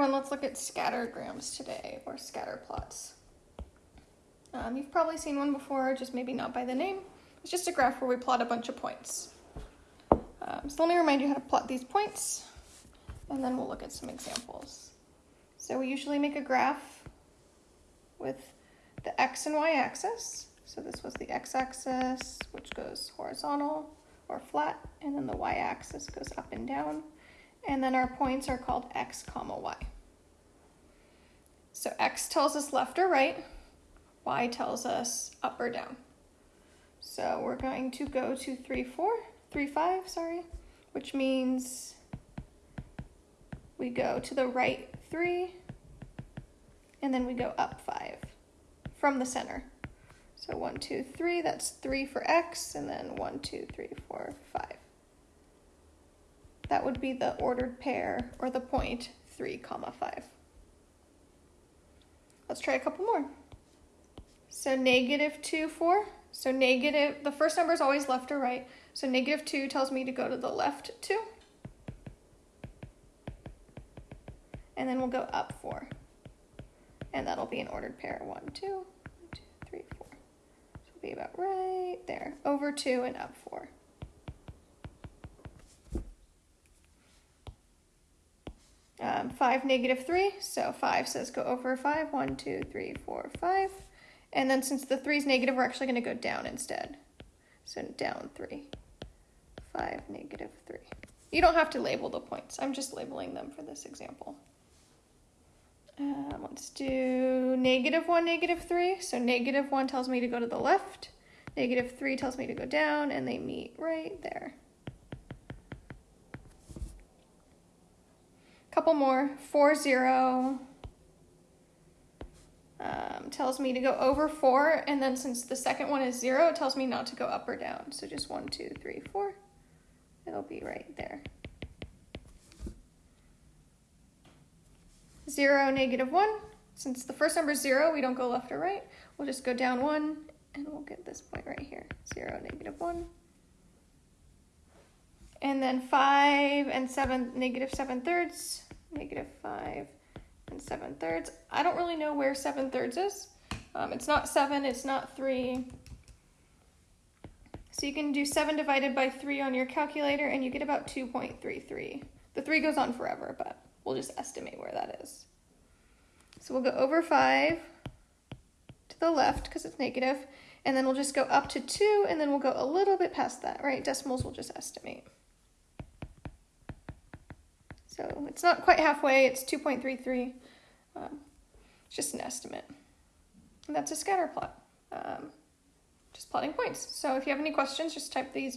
everyone, let's look at scattergrams today, or scatter plots. Um, you've probably seen one before, just maybe not by the name. It's just a graph where we plot a bunch of points. Um, so let me remind you how to plot these points, and then we'll look at some examples. So we usually make a graph with the x and y axis. So this was the x-axis, which goes horizontal or flat, and then the y-axis goes up and down. And then our points are called x comma y. So x tells us left or right, y tells us up or down. So we're going to go to 3, 4, 3, 5, sorry, which means we go to the right 3, and then we go up 5 from the center. So 1, 2, 3, that's 3 for x, and then 1, 2, 3, 4, 5. That would be the ordered pair, or the point 3, comma 5. Let's try a couple more. So negative 2, 4. So negative, the first number is always left or right. So negative 2 tells me to go to the left 2. And then we'll go up 4. And that'll be an ordered pair. 1, 2, 1, 2, 3, 4. So it'll be about right there. Over 2 and up 4. Um, 5, negative 3. So 5 says go over 5. 1, 2, 3, 4, 5. And then since the 3 is negative, we're actually going to go down instead. So down 3. 5, negative 3. You don't have to label the points. I'm just labeling them for this example. Um, let's do negative 1, negative 3. So negative 1 tells me to go to the left. Negative 3 tells me to go down, and they meet right there. Couple more. 4, 0 um, tells me to go over 4, and then since the second one is 0, it tells me not to go up or down. So just 1, 2, 3, 4. It'll be right there. 0, negative 1. Since the first number is 0, we don't go left or right. We'll just go down 1, and we'll get this point right here. 0, negative 1. And then 5 and 7, negative 7 thirds, negative 5 and 7 thirds. I don't really know where 7 thirds is. Um, it's not 7, it's not 3. So you can do 7 divided by 3 on your calculator and you get about 2.33. The 3 goes on forever, but we'll just estimate where that is. So we'll go over 5 to the left because it's negative, and then we'll just go up to 2, and then we'll go a little bit past that, right? Decimals we'll just estimate. So it's not quite halfway, it's 2.33. Um, it's just an estimate. And that's a scatter plot. Um, just plotting points. So if you have any questions, just type these